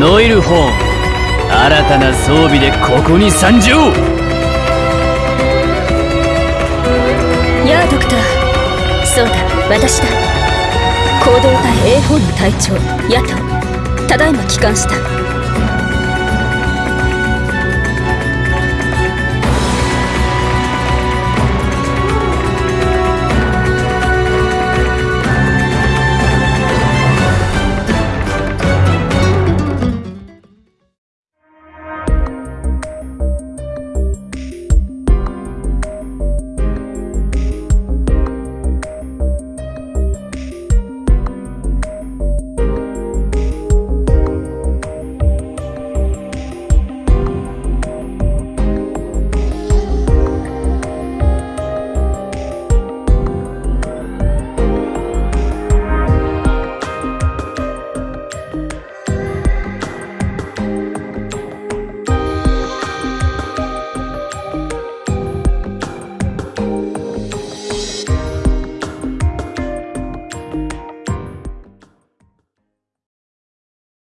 ノイルホーン。新たな装備でここに参上。やあドクター。そうだ。私だ。行動隊 A4 の隊長ヤトただいま帰還した。